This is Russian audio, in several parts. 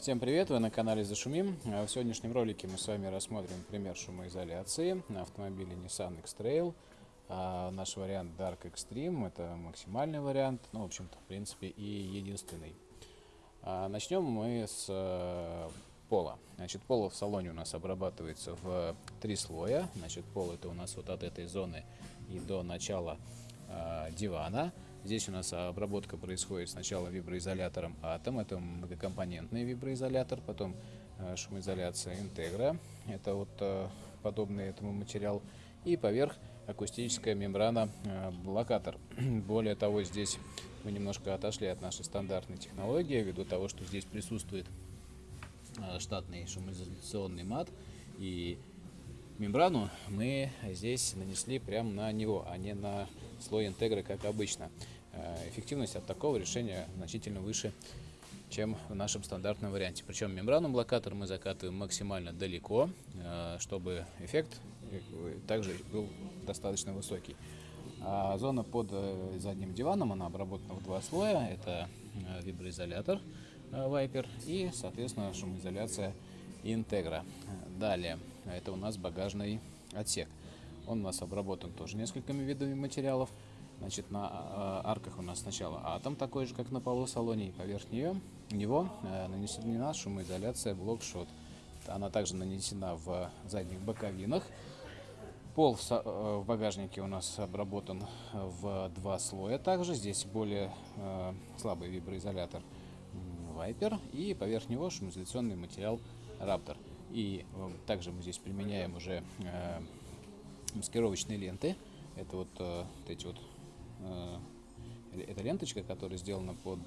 Всем привет, вы на канале Зашумим. В сегодняшнем ролике мы с вами рассмотрим пример шумоизоляции на автомобиле Nissan X-Trail. А, наш вариант Dark Extreme, это максимальный вариант, ну, в общем-то, в принципе, и единственный. А, начнем мы с э, пола. Значит, пол в салоне у нас обрабатывается в три слоя. Значит, пол это у нас вот от этой зоны и до начала дивана. Здесь у нас обработка происходит сначала виброизолятором Atom, это многокомпонентный виброизолятор, потом э, шумоизоляция Integra, это вот э, подобный этому материал, и поверх акустическая мембрана блокатор. Более того, здесь мы немножко отошли от нашей стандартной технологии, ввиду того, что здесь присутствует штатный шумоизоляционный мат, и мембрану мы здесь нанесли прямо на него, а не на слой интегры, как обычно. Э, эффективность от такого решения значительно выше, чем в нашем стандартном варианте. Причем мембрану блокатор мы закатываем максимально далеко, э, чтобы эффект э, также был достаточно высокий. А зона под задним диваном, она обработана в два слоя. Это виброизолятор Viper и, соответственно, шумоизоляция Integra. Далее, это у нас багажный отсек. Он у нас обработан тоже несколькими видами материалов. Значит, на э, арках у нас сначала атом, такой же, как на полу салоне, и поверх нее, него э, нанесена шумоизоляция блокшот. Она также нанесена в задних боковинах. Пол в, э, багажнике у нас обработан в два слоя также. Здесь более э, слабый виброизолятор Viper и поверх него шумоизоляционный материал Raptor. И э, также мы здесь применяем уже э, маскировочные ленты. Это вот, э, вот эти вот э, это ленточка, которая сделана под,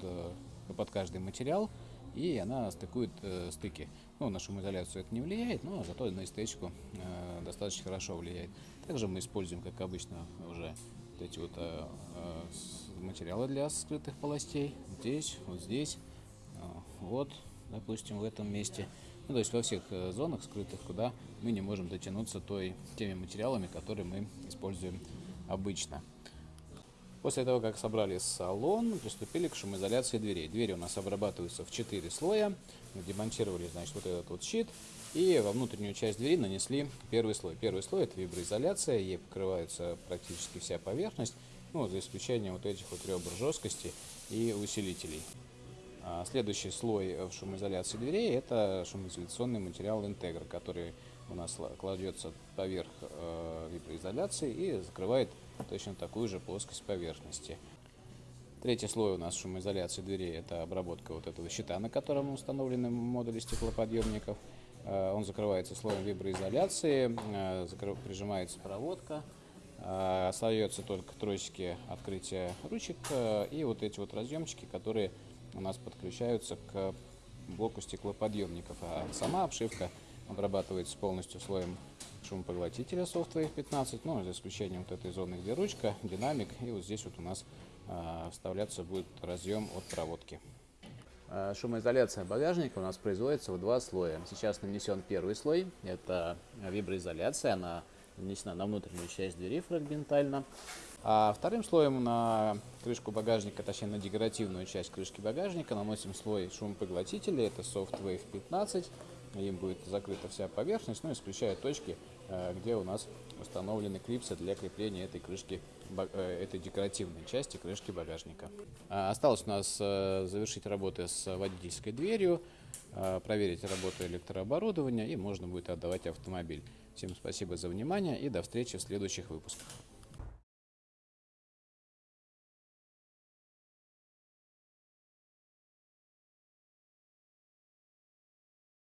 под каждый материал, и она стыкует э, стыки. Ну, на шумоизоляцию это не влияет, но зато на эстетику э, достаточно хорошо влияет. Также мы используем, как обычно, уже вот эти вот э, э, материалы для скрытых полостей. Здесь, вот здесь, э, вот, допустим, в этом месте. Ну, то есть во всех э, зонах скрытых, куда мы не можем дотянуться той, теми материалами, которые мы используем обычно. После того, как собрали салон, приступили к шумоизоляции дверей. Двери у нас обрабатываются в 4 слоя. Мы демонтировали, значит, вот этот вот щит. И во внутреннюю часть двери нанесли первый слой. Первый слой это виброизоляция, ей покрывается практически вся поверхность, ну, за исключением вот этих вот ребр жесткости и усилителей. А следующий слой в шумоизоляции дверей это шумоизоляционный материал Integra, который у нас кладется поверх э, виброизоляции и закрывает точно такую же плоскость поверхности. Третий слой у нас шумоизоляции дверей – это обработка вот этого щита, на котором установлены модули стеклоподъемников. Э, он закрывается слоем виброизоляции, э, прижимается проводка, э, остается только тросики открытия ручек и вот эти вот разъемчики, которые у нас подключаются к блоку стеклоподъемников. А сама обшивка обрабатывается полностью слоем шумопоглотителя Software 15, ну, за исключением вот этой зоны, где ручка, динамик, и вот здесь вот у нас э, вставляться будет разъем от проводки. Э, шумоизоляция багажника у нас производится в два слоя. Сейчас нанесен первый слой, это виброизоляция, она нанесена на внутреннюю часть двери фрагментально. А вторым слоем на крышку багажника, точнее на декоративную часть крышки багажника наносим слой шумопоглотителя, это Softwave 15 им будет закрыта вся поверхность, ну, исключая точки, э, где у нас установлены клипсы для крепления этой крышки, э, этой декоративной части крышки багажника. А, осталось у нас э, завершить работы с водительской дверью, проверить работу электрооборудования и можно будет отдавать автомобиль. Всем спасибо за внимание и до встречи в следующих выпусках.